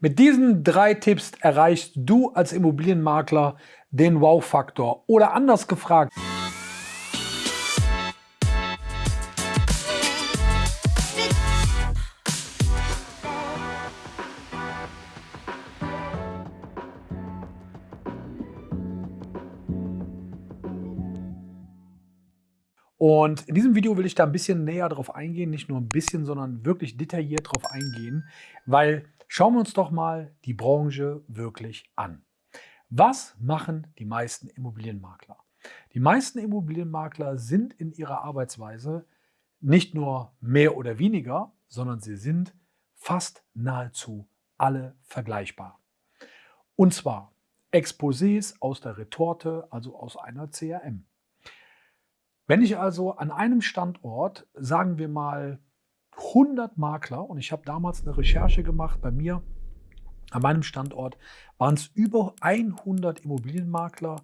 Mit diesen drei Tipps erreichst du als Immobilienmakler den Wow-Faktor. Oder anders gefragt, Und in diesem Video will ich da ein bisschen näher drauf eingehen, nicht nur ein bisschen, sondern wirklich detailliert drauf eingehen, weil schauen wir uns doch mal die Branche wirklich an. Was machen die meisten Immobilienmakler? Die meisten Immobilienmakler sind in ihrer Arbeitsweise nicht nur mehr oder weniger, sondern sie sind fast nahezu alle vergleichbar. Und zwar Exposés aus der Retorte, also aus einer CRM. Wenn ich also an einem Standort, sagen wir mal 100 Makler, und ich habe damals eine Recherche gemacht bei mir, an meinem Standort waren es über 100 Immobilienmakler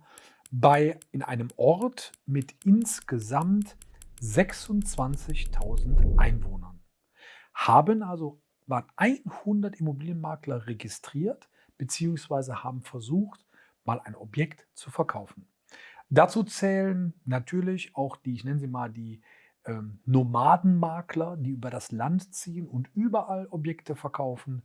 bei, in einem Ort mit insgesamt 26.000 Einwohnern. Haben also, waren 100 Immobilienmakler registriert, beziehungsweise haben versucht, mal ein Objekt zu verkaufen. Dazu zählen natürlich auch die, ich nenne sie mal die ähm, Nomadenmakler, die über das Land ziehen und überall Objekte verkaufen,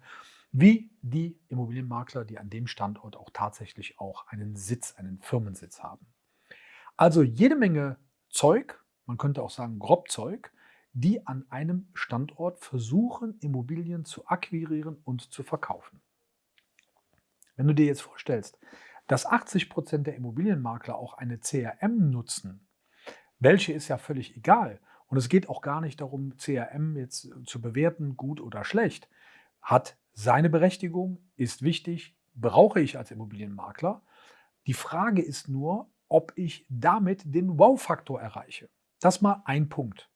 wie die Immobilienmakler, die an dem Standort auch tatsächlich auch einen Sitz, einen Firmensitz haben. Also jede Menge Zeug, man könnte auch sagen Grobzeug, die an einem Standort versuchen, Immobilien zu akquirieren und zu verkaufen. Wenn du dir jetzt vorstellst, dass 80 Prozent der Immobilienmakler auch eine CRM nutzen, welche ist ja völlig egal. Und es geht auch gar nicht darum, CRM jetzt zu bewerten, gut oder schlecht. Hat seine Berechtigung, ist wichtig, brauche ich als Immobilienmakler. Die Frage ist nur, ob ich damit den Wow-Faktor erreiche. Das mal ein Punkt.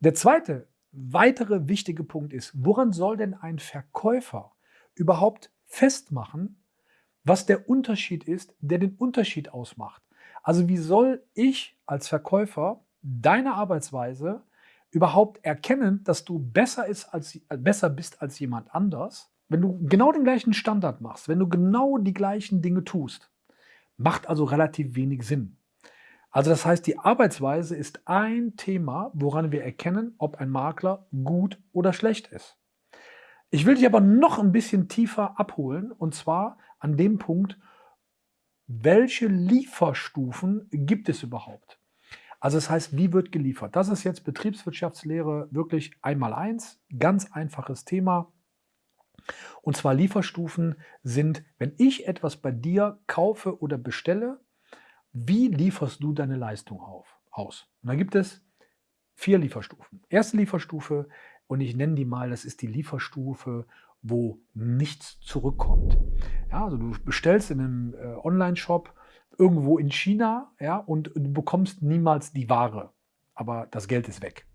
Der zweite, weitere wichtige Punkt ist, woran soll denn ein Verkäufer überhaupt festmachen, was der Unterschied ist, der den Unterschied ausmacht. Also wie soll ich als Verkäufer deine Arbeitsweise überhaupt erkennen, dass du besser, ist als, besser bist als jemand anders, wenn du genau den gleichen Standard machst, wenn du genau die gleichen Dinge tust. Macht also relativ wenig Sinn. Also das heißt, die Arbeitsweise ist ein Thema, woran wir erkennen, ob ein Makler gut oder schlecht ist. Ich will dich aber noch ein bisschen tiefer abholen und zwar an dem Punkt, welche Lieferstufen gibt es überhaupt? Also das heißt, wie wird geliefert? Das ist jetzt Betriebswirtschaftslehre wirklich einmal eins, ganz einfaches Thema. Und zwar Lieferstufen sind, wenn ich etwas bei dir kaufe oder bestelle, wie lieferst du deine Leistung auf, aus? Und da gibt es vier Lieferstufen. Erste Lieferstufe und ich nenne die mal, das ist die Lieferstufe, wo nichts zurückkommt. Ja, also du bestellst in einem äh, Online-Shop irgendwo in China ja, und du bekommst niemals die Ware, aber das Geld ist weg.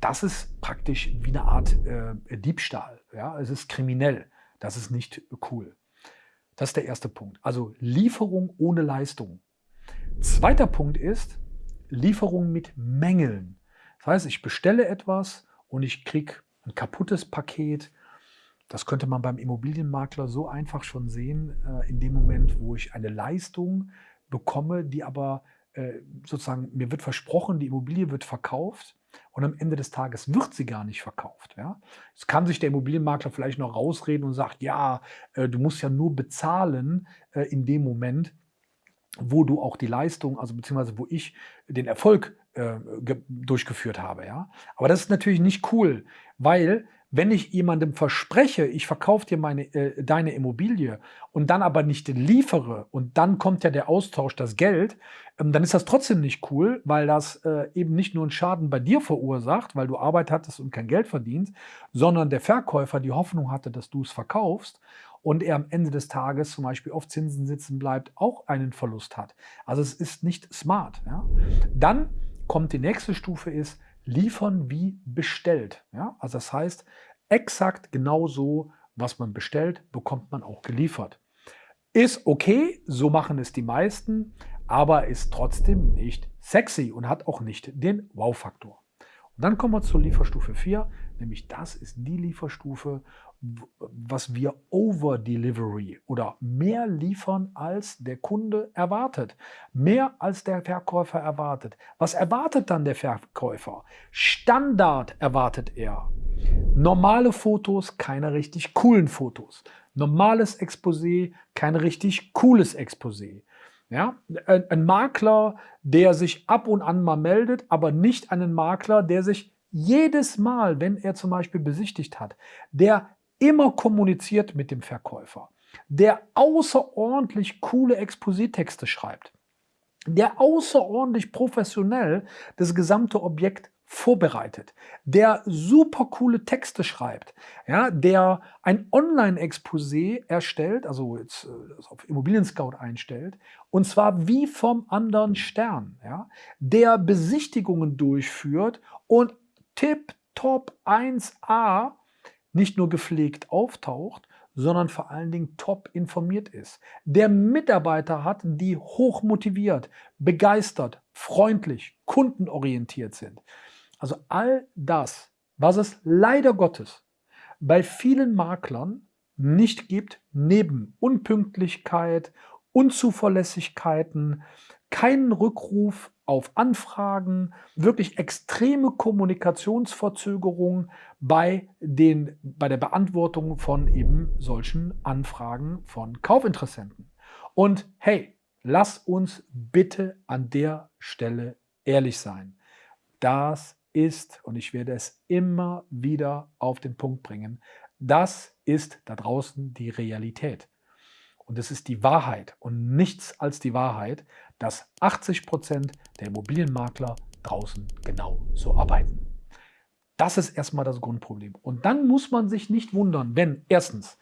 Das ist praktisch wie eine Art äh, Diebstahl. Ja? Es ist kriminell. Das ist nicht cool. Das ist der erste Punkt. Also Lieferung ohne Leistung. Zweiter Punkt ist Lieferung mit Mängeln. Das heißt, ich bestelle etwas und ich kriege ein kaputtes Paket. Das könnte man beim Immobilienmakler so einfach schon sehen, äh, in dem Moment, wo ich eine Leistung bekomme, die aber äh, sozusagen, mir wird versprochen, die Immobilie wird verkauft und am Ende des Tages wird sie gar nicht verkauft. Ja? Es kann sich der Immobilienmakler vielleicht noch rausreden und sagt, ja, äh, du musst ja nur bezahlen in dem Moment, wo du auch die Leistung, also beziehungsweise wo ich den Erfolg durchgeführt habe. Ja? Aber das ist natürlich nicht cool, weil wenn ich jemandem verspreche, ich verkaufe dir meine, äh, deine Immobilie und dann aber nicht liefere und dann kommt ja der Austausch, das Geld, ähm, dann ist das trotzdem nicht cool, weil das äh, eben nicht nur einen Schaden bei dir verursacht, weil du Arbeit hattest und kein Geld verdienst, sondern der Verkäufer die Hoffnung hatte, dass du es verkaufst und er am Ende des Tages zum Beispiel auf Zinsen sitzen bleibt, auch einen Verlust hat. Also es ist nicht smart. Ja? Dann kommt die nächste Stufe ist liefern wie bestellt. Ja? Also das heißt, exakt genau so, was man bestellt, bekommt man auch geliefert. Ist okay, so machen es die meisten, aber ist trotzdem nicht sexy und hat auch nicht den Wow-Faktor. Und dann kommen wir zur Lieferstufe 4, nämlich das ist die Lieferstufe, was wir Over-Delivery oder mehr liefern, als der Kunde erwartet. Mehr als der Verkäufer erwartet. Was erwartet dann der Verkäufer? Standard erwartet er. Normale Fotos, keine richtig coolen Fotos. Normales Exposé, kein richtig cooles Exposé. Ja, ein Makler, der sich ab und an mal meldet, aber nicht einen Makler, der sich jedes Mal, wenn er zum Beispiel besichtigt hat, der immer kommuniziert mit dem Verkäufer, der außerordentlich coole Expositexte schreibt, der außerordentlich professionell das gesamte Objekt vorbereitet, der super coole Texte schreibt, ja, der ein Online-Exposé erstellt, also jetzt äh, auf Immobilien Scout einstellt, und zwar wie vom anderen Stern, ja, der Besichtigungen durchführt und tip top 1a nicht nur gepflegt auftaucht, sondern vor allen Dingen top informiert ist. Der Mitarbeiter hat, die hoch motiviert, begeistert, freundlich, kundenorientiert sind. Also all das, was es leider Gottes bei vielen Maklern nicht gibt, neben Unpünktlichkeit, Unzuverlässigkeiten, keinen Rückruf auf Anfragen, wirklich extreme Kommunikationsverzögerungen bei, den, bei der Beantwortung von eben solchen Anfragen von Kaufinteressenten. Und hey, lass uns bitte an der Stelle ehrlich sein. Das ist, und ich werde es immer wieder auf den Punkt bringen, das ist da draußen die Realität. Und es ist die Wahrheit und nichts als die Wahrheit, dass 80 Prozent der Immobilienmakler draußen genau so arbeiten. Das ist erstmal das Grundproblem. Und dann muss man sich nicht wundern, wenn erstens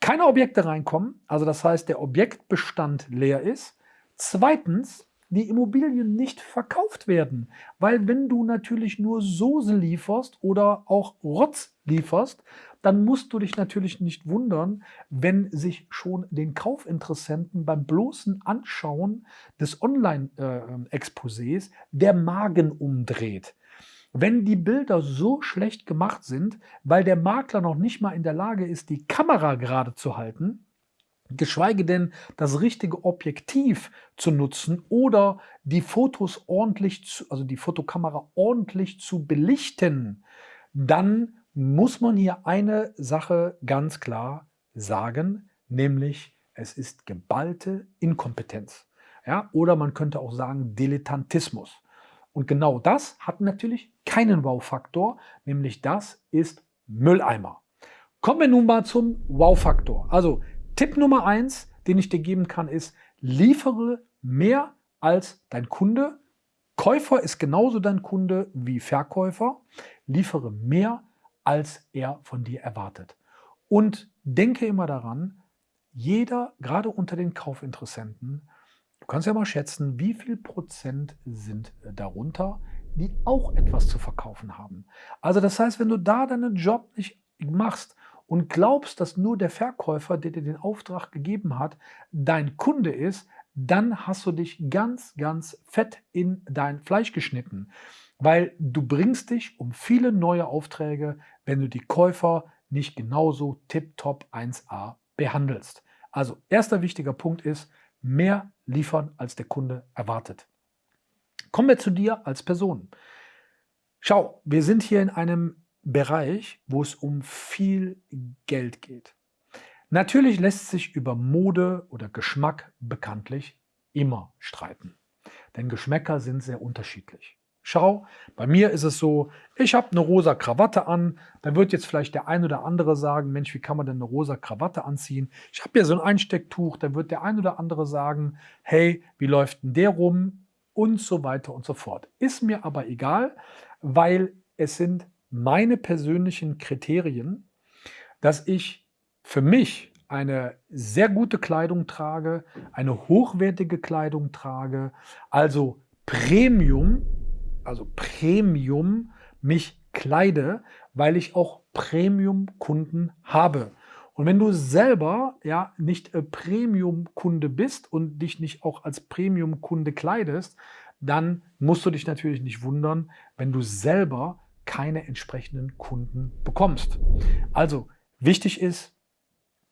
keine Objekte reinkommen, also das heißt der Objektbestand leer ist, zweitens die Immobilien nicht verkauft werden. Weil wenn du natürlich nur Soße lieferst oder auch Rotz lieferst, dann musst du dich natürlich nicht wundern, wenn sich schon den Kaufinteressenten beim bloßen Anschauen des Online-Exposés der Magen umdreht. Wenn die Bilder so schlecht gemacht sind, weil der Makler noch nicht mal in der Lage ist, die Kamera gerade zu halten, geschweige denn das richtige Objektiv zu nutzen oder die Fotos ordentlich, zu, also die Fotokamera ordentlich zu belichten, dann muss man hier eine Sache ganz klar sagen, nämlich es ist geballte Inkompetenz. Ja, oder man könnte auch sagen Dilettantismus. Und genau das hat natürlich keinen Wow-Faktor, nämlich das ist Mülleimer. Kommen wir nun mal zum Wow-Faktor. Also Tipp Nummer eins, den ich dir geben kann, ist, liefere mehr als dein Kunde. Käufer ist genauso dein Kunde wie Verkäufer. Liefere mehr, als er von dir erwartet. Und denke immer daran, jeder, gerade unter den Kaufinteressenten, du kannst ja mal schätzen, wie viel Prozent sind darunter, die auch etwas zu verkaufen haben. Also das heißt, wenn du da deinen Job nicht machst und glaubst, dass nur der Verkäufer, der dir den Auftrag gegeben hat, dein Kunde ist, dann hast du dich ganz, ganz fett in dein Fleisch geschnitten. Weil du bringst dich um viele neue Aufträge, wenn du die Käufer nicht genauso tiptop 1a behandelst. Also erster wichtiger Punkt ist, mehr liefern, als der Kunde erwartet. Kommen wir zu dir als Person. Schau, wir sind hier in einem Bereich, wo es um viel Geld geht. Natürlich lässt sich über Mode oder Geschmack bekanntlich immer streiten. Denn Geschmäcker sind sehr unterschiedlich. Schau, bei mir ist es so, ich habe eine rosa Krawatte an. Da wird jetzt vielleicht der ein oder andere sagen, Mensch, wie kann man denn eine rosa Krawatte anziehen? Ich habe ja so ein Einstecktuch. Da wird der ein oder andere sagen, hey, wie läuft denn der rum? Und so weiter und so fort. Ist mir aber egal, weil es sind meine persönlichen Kriterien, dass ich für mich eine sehr gute Kleidung trage, eine hochwertige Kleidung trage, also Premium, also Premium mich kleide, weil ich auch Premium-Kunden habe. Und wenn du selber ja nicht äh, Premium-Kunde bist und dich nicht auch als Premium-Kunde kleidest, dann musst du dich natürlich nicht wundern, wenn du selber keine entsprechenden Kunden bekommst. Also Wichtig ist,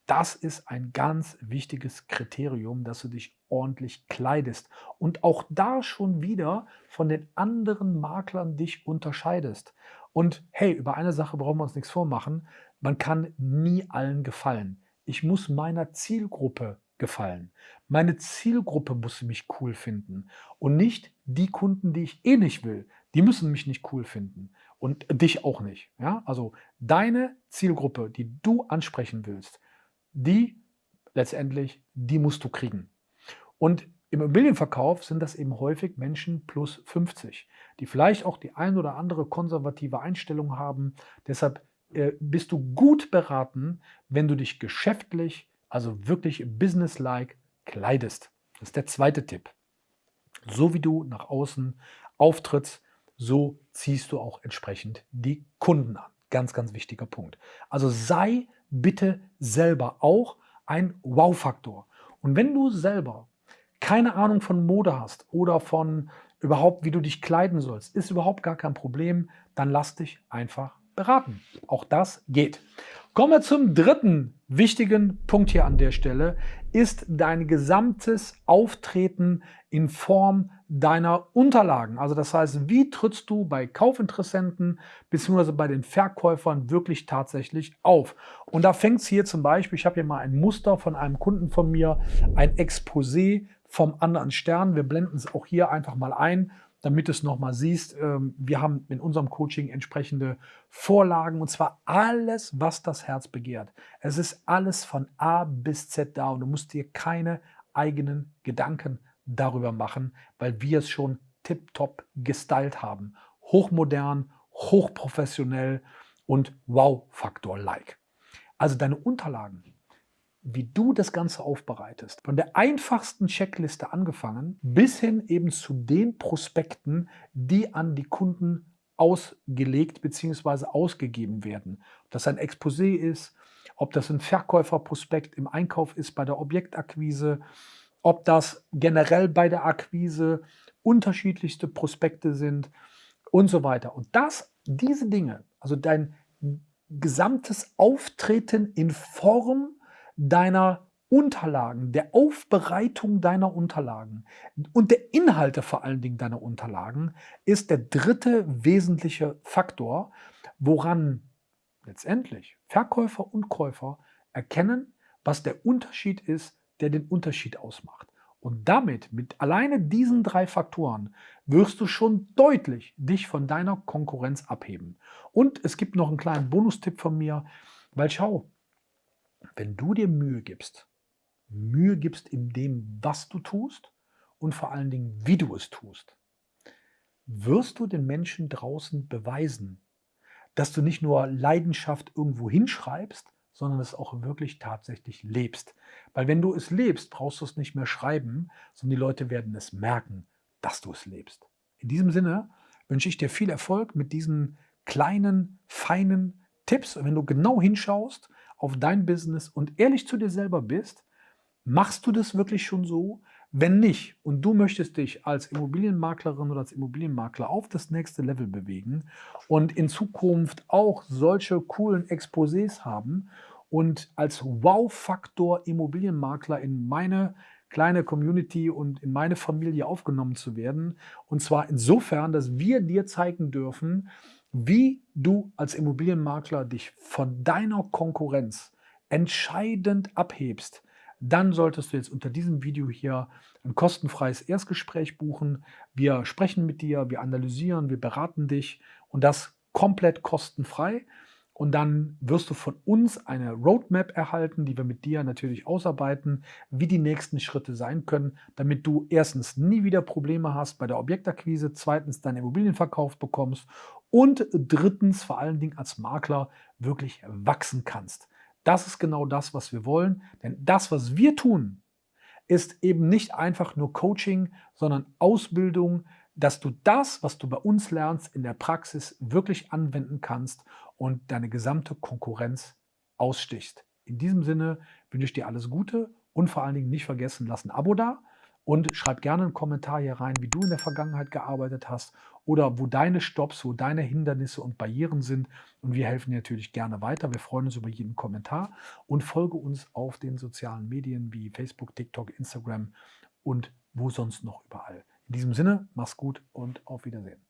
das ist ein ganz wichtiges Kriterium, dass du dich ordentlich kleidest und auch da schon wieder von den anderen Maklern dich unterscheidest. Und hey, über eine Sache brauchen wir uns nichts vormachen. Man kann nie allen gefallen. Ich muss meiner Zielgruppe gefallen. Meine Zielgruppe muss mich cool finden und nicht die Kunden, die ich eh nicht will. Die müssen mich nicht cool finden und dich auch nicht. Ja? Also deine Zielgruppe, die du ansprechen willst, die letztendlich, die musst du kriegen. Und im Immobilienverkauf sind das eben häufig Menschen plus 50, die vielleicht auch die ein oder andere konservative Einstellung haben. Deshalb äh, bist du gut beraten, wenn du dich geschäftlich, also wirklich businesslike kleidest. Das ist der zweite Tipp. So wie du nach außen auftrittst, so ziehst du auch entsprechend die Kunden an. Ganz, ganz wichtiger Punkt. Also sei bitte selber auch ein Wow-Faktor. Und wenn du selber keine Ahnung von Mode hast oder von überhaupt, wie du dich kleiden sollst, ist überhaupt gar kein Problem, dann lass dich einfach beraten. Auch das geht. Kommen wir zum dritten wichtigen Punkt hier an der Stelle, ist dein gesamtes Auftreten in Form deiner Unterlagen. Also das heißt, wie trittst du bei Kaufinteressenten bzw. bei den Verkäufern wirklich tatsächlich auf? Und da fängt es hier zum Beispiel, ich habe hier mal ein Muster von einem Kunden von mir, ein Exposé vom anderen Stern. Wir blenden es auch hier einfach mal ein damit du es nochmal siehst. Ähm, wir haben in unserem Coaching entsprechende Vorlagen und zwar alles, was das Herz begehrt. Es ist alles von A bis Z da und du musst dir keine eigenen Gedanken darüber machen, weil wir es schon tiptop gestylt haben. Hochmodern, hochprofessionell und Wow-Faktor-like. Also deine Unterlagen wie du das Ganze aufbereitest. Von der einfachsten Checkliste angefangen bis hin eben zu den Prospekten, die an die Kunden ausgelegt bzw. ausgegeben werden. Ob das ein Exposé ist, ob das ein Verkäuferprospekt im Einkauf ist bei der Objektakquise, ob das generell bei der Akquise unterschiedlichste Prospekte sind und so weiter. Und das, diese Dinge, also dein gesamtes Auftreten in Form deiner Unterlagen, der Aufbereitung deiner Unterlagen und der Inhalte vor allen Dingen deiner Unterlagen ist der dritte wesentliche Faktor, woran letztendlich Verkäufer und Käufer erkennen, was der Unterschied ist, der den Unterschied ausmacht. Und damit, mit alleine diesen drei Faktoren, wirst du schon deutlich dich von deiner Konkurrenz abheben. Und es gibt noch einen kleinen Bonustipp von mir, weil schau, wenn du dir Mühe gibst, Mühe gibst in dem, was du tust und vor allen Dingen, wie du es tust, wirst du den Menschen draußen beweisen, dass du nicht nur Leidenschaft irgendwo hinschreibst, sondern es auch wirklich tatsächlich lebst. Weil wenn du es lebst, brauchst du es nicht mehr schreiben, sondern die Leute werden es merken, dass du es lebst. In diesem Sinne wünsche ich dir viel Erfolg mit diesen kleinen, feinen Tipps. Und wenn du genau hinschaust, auf dein Business und ehrlich zu dir selber bist, machst du das wirklich schon so? Wenn nicht und du möchtest dich als Immobilienmaklerin oder als Immobilienmakler auf das nächste Level bewegen und in Zukunft auch solche coolen Exposés haben und als Wow-Faktor Immobilienmakler in meine kleine Community und in meine Familie aufgenommen zu werden. Und zwar insofern, dass wir dir zeigen dürfen, wie du als Immobilienmakler dich von deiner Konkurrenz entscheidend abhebst, dann solltest du jetzt unter diesem Video hier ein kostenfreies Erstgespräch buchen. Wir sprechen mit dir, wir analysieren, wir beraten dich und das komplett kostenfrei. Und dann wirst du von uns eine Roadmap erhalten, die wir mit dir natürlich ausarbeiten, wie die nächsten Schritte sein können, damit du erstens nie wieder Probleme hast bei der Objektakquise, zweitens deinen Immobilienverkauf bekommst und drittens vor allen Dingen als Makler wirklich wachsen kannst. Das ist genau das, was wir wollen, denn das, was wir tun, ist eben nicht einfach nur Coaching, sondern Ausbildung, dass du das, was du bei uns lernst, in der Praxis wirklich anwenden kannst und deine gesamte Konkurrenz ausstichst. In diesem Sinne wünsche ich dir alles Gute und vor allen Dingen nicht vergessen, lass ein Abo da Und schreib gerne einen Kommentar hier rein, wie du in der Vergangenheit gearbeitet hast oder wo deine Stops, wo deine Hindernisse und Barrieren sind. Und wir helfen dir natürlich gerne weiter. Wir freuen uns über jeden Kommentar und folge uns auf den sozialen Medien wie Facebook, TikTok, Instagram und wo sonst noch überall. In diesem Sinne, mach's gut und auf Wiedersehen.